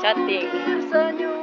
pesadelo. Sonho